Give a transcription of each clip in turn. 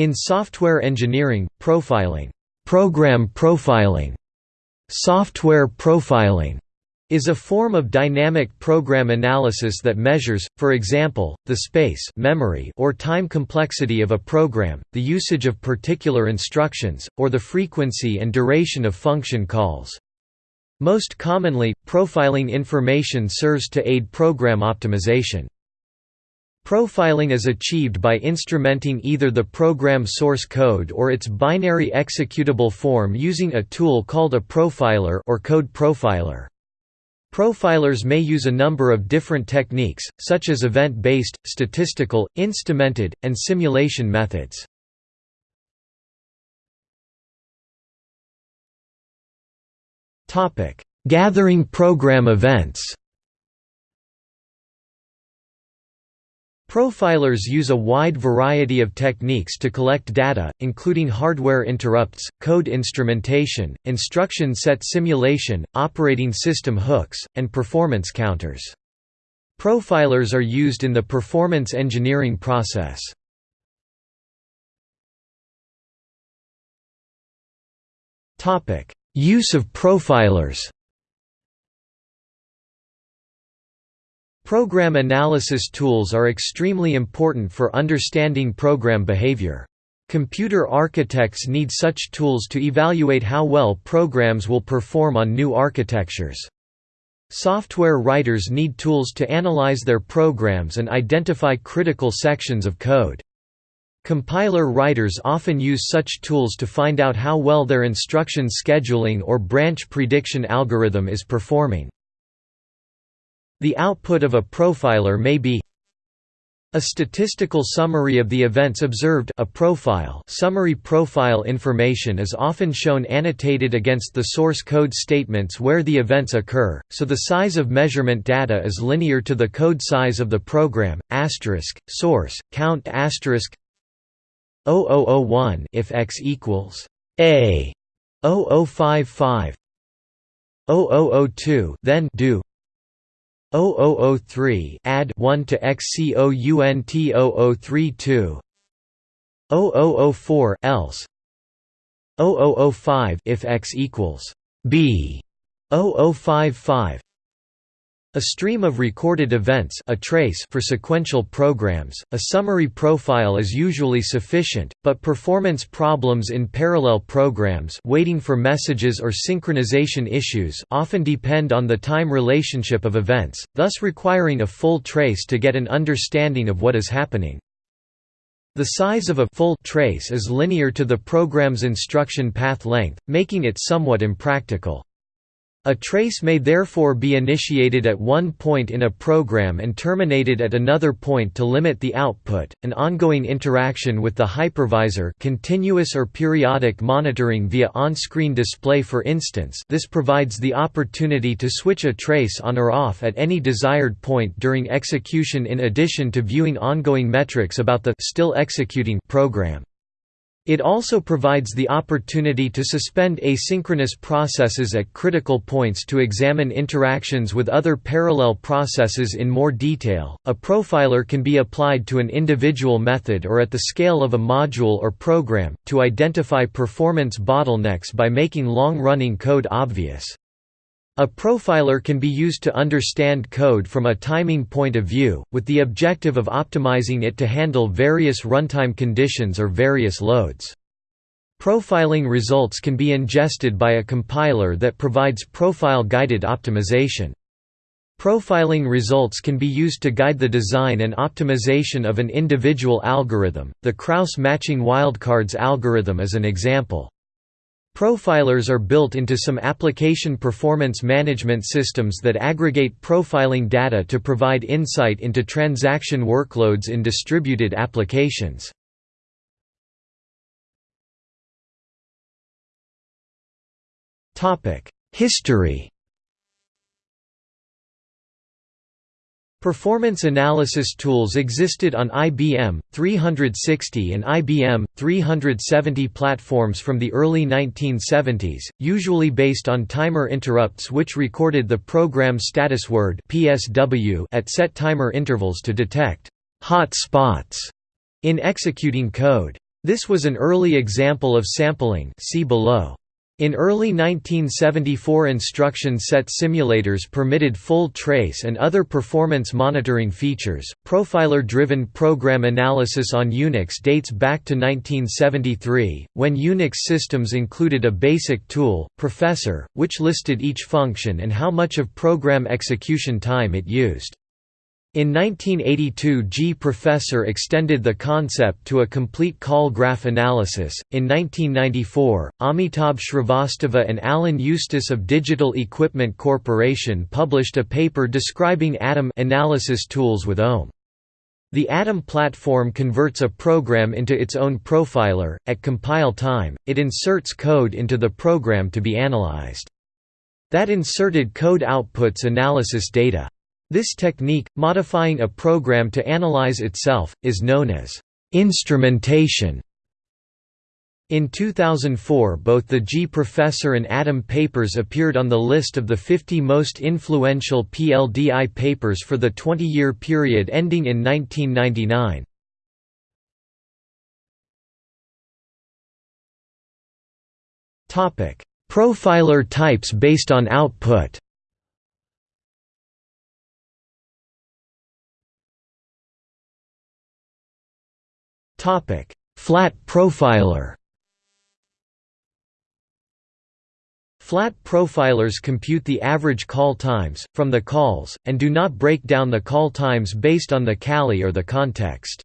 In software engineering, profiling, program profiling, software profiling is a form of dynamic program analysis that measures, for example, the space memory or time complexity of a program, the usage of particular instructions, or the frequency and duration of function calls. Most commonly, profiling information serves to aid program optimization. Profiling is achieved by instrumenting either the program source code or its binary executable form using a tool called a profiler or code profiler. Profilers may use a number of different techniques, such as event-based, statistical, instrumented, and simulation methods. Gathering program events Profilers use a wide variety of techniques to collect data, including hardware interrupts, code instrumentation, instruction set simulation, operating system hooks, and performance counters. Profilers are used in the performance engineering process. Use of profilers Program analysis tools are extremely important for understanding program behavior. Computer architects need such tools to evaluate how well programs will perform on new architectures. Software writers need tools to analyze their programs and identify critical sections of code. Compiler writers often use such tools to find out how well their instruction scheduling or branch prediction algorithm is performing. The output of a profiler may be a statistical summary of the events observed. A profile summary profile information is often shown annotated against the source code statements where the events occur, so the size of measurement data is linear to the code size of the program, asterisk, source, count asterisk 0001 if x equals a 0055 0002 then do 0003 add 1 to XCOUNT 0032 0004 else 0005 if x equals b 0055 a stream of recorded events a trace for sequential programs, a summary profile is usually sufficient, but performance problems in parallel programs waiting for messages or synchronization issues often depend on the time relationship of events, thus requiring a full trace to get an understanding of what is happening. The size of a full trace is linear to the program's instruction path length, making it somewhat impractical. A trace may therefore be initiated at one point in a program and terminated at another point to limit the output. An ongoing interaction with the hypervisor, continuous or periodic monitoring via on-screen display for instance, this provides the opportunity to switch a trace on or off at any desired point during execution in addition to viewing ongoing metrics about the still executing program. It also provides the opportunity to suspend asynchronous processes at critical points to examine interactions with other parallel processes in more detail. A profiler can be applied to an individual method or at the scale of a module or program, to identify performance bottlenecks by making long running code obvious. A profiler can be used to understand code from a timing point of view, with the objective of optimizing it to handle various runtime conditions or various loads. Profiling results can be ingested by a compiler that provides profile-guided optimization. Profiling results can be used to guide the design and optimization of an individual algorithm. The Krauss matching wildcards algorithm is an example. Profilers are built into some application performance management systems that aggregate profiling data to provide insight into transaction workloads in distributed applications. History Performance analysis tools existed on IBM 360 and IBM 370 platforms from the early 1970s, usually based on timer interrupts which recorded the program status word (PSW) at set timer intervals to detect hot spots in executing code. This was an early example of sampling see below. In early 1974 instruction set simulators permitted full trace and other performance monitoring features. Profiler driven program analysis on Unix dates back to 1973, when Unix systems included a basic tool, Professor, which listed each function and how much of program execution time it used. In 1982 G-Professor extended the concept to a complete call graph analysis. In 1994, Amitabh Shrivastava and Alan Eustace of Digital Equipment Corporation published a paper describing ATOM analysis tools with OM. The ATOM platform converts a program into its own profiler. At compile time, it inserts code into the program to be analyzed. That inserted code outputs analysis data. This technique, modifying a program to analyze itself, is known as instrumentation. In 2004 both the G-Professor and ATOM papers appeared on the list of the 50 most influential PLDI papers for the 20-year period ending in 1999. Profiler types based on output Topic: Flat profiler. Flat profilers compute the average call times, from the calls, and do not break down the call times based on the callee or the context.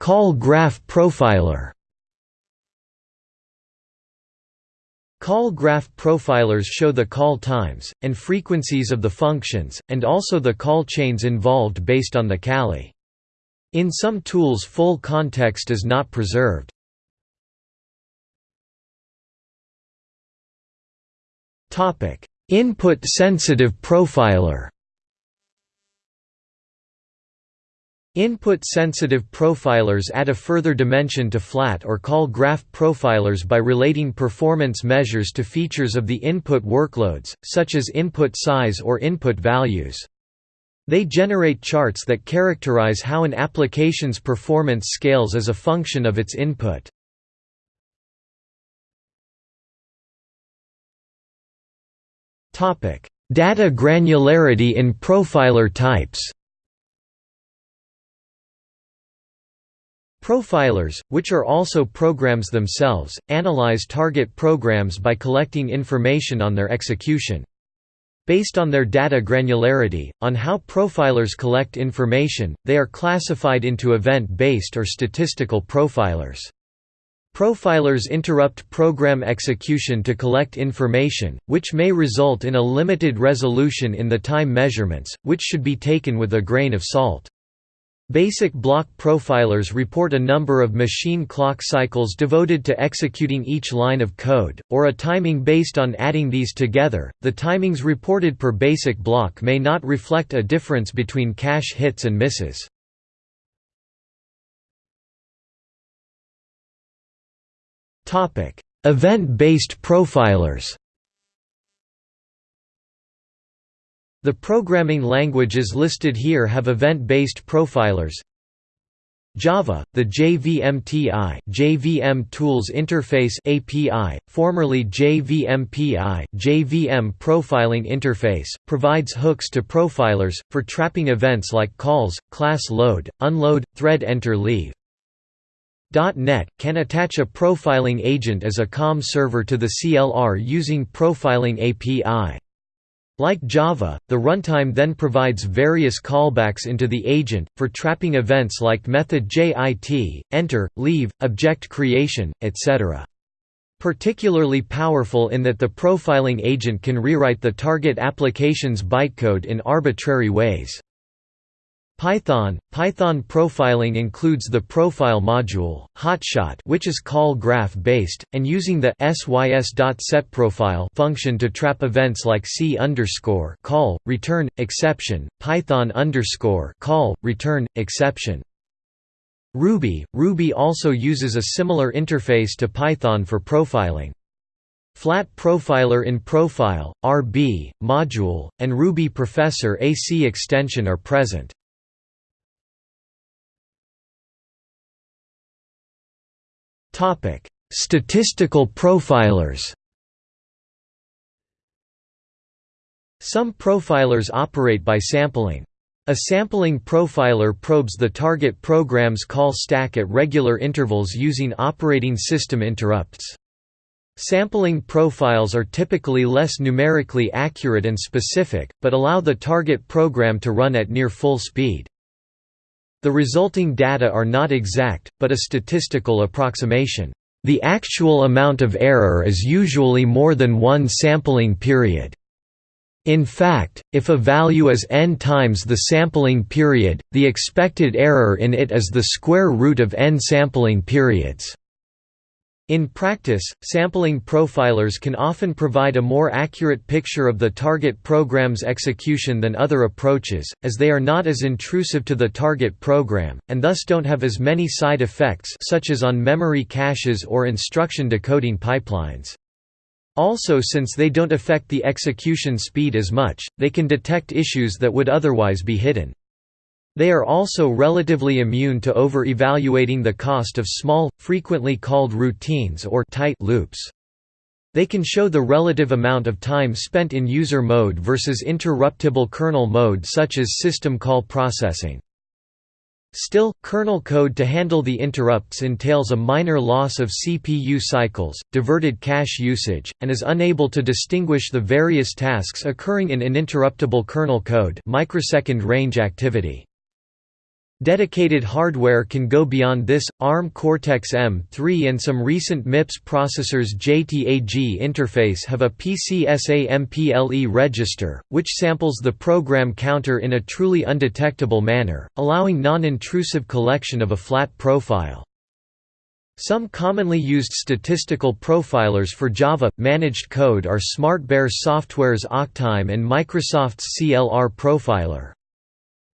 Call graph profiler Call graph profilers show the call times, and frequencies of the functions, and also the call chains involved based on the callee. In some tools full context is not preserved. Input-sensitive profiler Input-sensitive profilers add a further dimension to flat or call graph profilers by relating performance measures to features of the input workloads, such as input size or input values. They generate charts that characterize how an application's performance scales as a function of its input. Data granularity in profiler types Profilers, which are also programs themselves, analyze target programs by collecting information on their execution. Based on their data granularity, on how profilers collect information, they are classified into event-based or statistical profilers. Profilers interrupt program execution to collect information, which may result in a limited resolution in the time measurements, which should be taken with a grain of salt. Basic block profilers report a number of machine clock cycles devoted to executing each line of code, or a timing based on adding these together. The timings reported per basic block may not reflect a difference between cache hits and misses. Event-based profilers. The programming languages listed here have event-based profilers. Java, the JVMTI JVM Tools Interface API, formerly JVMPI JVM Profiling Interface, provides hooks to profilers, for trapping events like calls, class load, unload, thread enter leave. .NET, can attach a profiling agent as a COM server to the CLR using Profiling API. Like Java, the runtime then provides various callbacks into the agent, for trapping events like method JIT, enter, leave, object creation, etc. Particularly powerful in that the profiling agent can rewrite the target application's bytecode in arbitrary ways. Python Python profiling includes the profile module, Hotshot, which is call graph based, and using the sys.setProfile function to trap events like c call return exception, Python call return exception. Ruby Ruby also uses a similar interface to Python for profiling. Flat Profiler in Profile, RB, Module, and Ruby Professor AC extension are present. Statistical profilers Some profilers operate by sampling. A sampling profiler probes the target program's call stack at regular intervals using operating system interrupts. Sampling profiles are typically less numerically accurate and specific, but allow the target program to run at near full speed. The resulting data are not exact, but a statistical approximation. The actual amount of error is usually more than one sampling period. In fact, if a value is n times the sampling period, the expected error in it is the square root of n sampling periods. In practice, sampling profilers can often provide a more accurate picture of the target program's execution than other approaches, as they are not as intrusive to the target program, and thus don't have as many side effects such as on memory caches or instruction decoding pipelines. Also since they don't affect the execution speed as much, they can detect issues that would otherwise be hidden. They are also relatively immune to over-evaluating the cost of small, frequently called routines or tight loops. They can show the relative amount of time spent in user mode versus interruptible kernel mode such as system call processing. Still, kernel code to handle the interrupts entails a minor loss of CPU cycles, diverted cache usage, and is unable to distinguish the various tasks occurring in uninterruptible kernel code microsecond range activity. Dedicated hardware can go beyond this. ARM Cortex-M3 and some recent MIPS processors JTAG interface have a PCSA-MPLE register, which samples the program counter in a truly undetectable manner, allowing non-intrusive collection of a flat profile. Some commonly used statistical profilers for Java managed code are SmartBear Software's AQtime and Microsoft's CLR Profiler.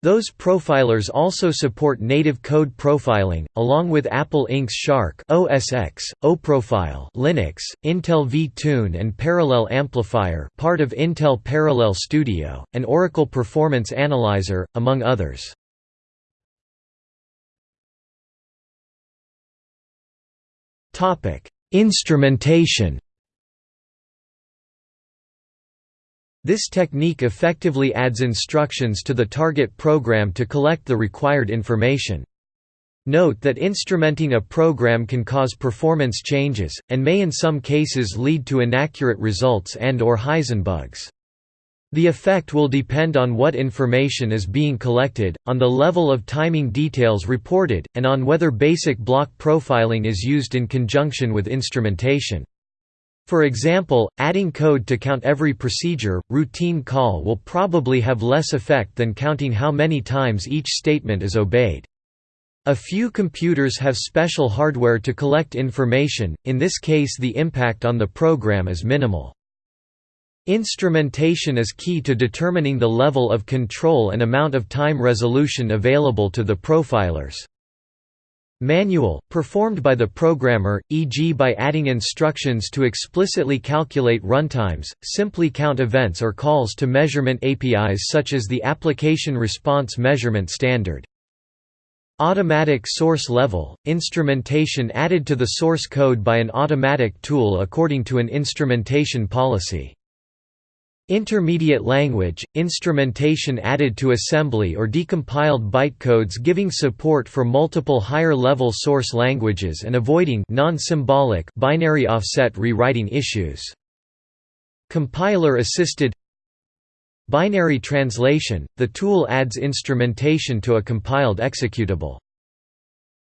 Those profilers also support native code profiling, along with Apple Inc.'s Shark OS X, OProfile Linux, Intel vTune and Parallel Amplifier part of Intel Parallel Studio, and Oracle Performance Analyzer, among others. Instrumentation This technique effectively adds instructions to the target program to collect the required information. Note that instrumenting a program can cause performance changes, and may in some cases lead to inaccurate results and or Heisenbugs. The effect will depend on what information is being collected, on the level of timing details reported, and on whether basic block profiling is used in conjunction with instrumentation. For example, adding code to count every procedure, routine call will probably have less effect than counting how many times each statement is obeyed. A few computers have special hardware to collect information, in this case the impact on the program is minimal. Instrumentation is key to determining the level of control and amount of time resolution available to the profilers. Manual, performed by the programmer, e.g. by adding instructions to explicitly calculate runtimes, simply count events or calls to measurement APIs such as the Application Response Measurement Standard. Automatic source level, instrumentation added to the source code by an automatic tool according to an instrumentation policy. Intermediate language, instrumentation added to assembly or decompiled bytecodes giving support for multiple higher-level source languages and avoiding non-symbolic binary offset rewriting issues. Compiler-assisted Binary translation, the tool adds instrumentation to a compiled executable.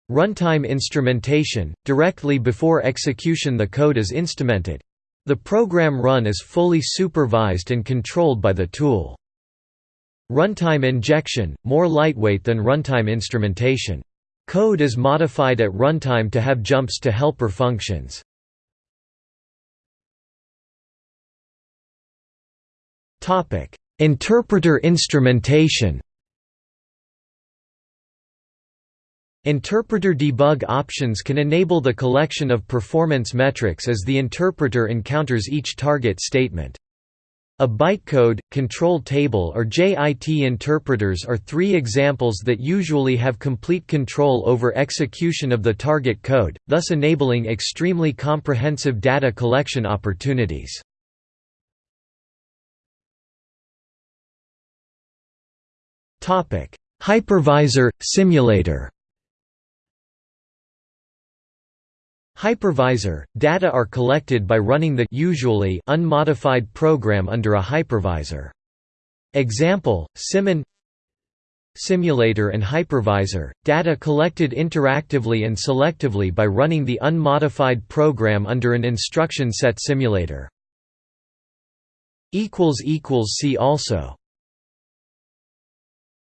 Runtime instrumentation, directly before execution the code is instrumented. The program run is fully supervised and controlled by the tool. Runtime injection, more lightweight than runtime instrumentation. Code is modified at runtime to have jumps to helper functions. Interpreter instrumentation Interpreter debug options can enable the collection of performance metrics as the interpreter encounters each target statement. A bytecode, control table or JIT interpreters are three examples that usually have complete control over execution of the target code, thus enabling extremely comprehensive data collection opportunities. Hypervisor, simulator Hypervisor – Data are collected by running the usually unmodified program under a hypervisor. Example, SIMMON Simulator and hypervisor – Data collected interactively and selectively by running the unmodified program under an instruction set simulator. See also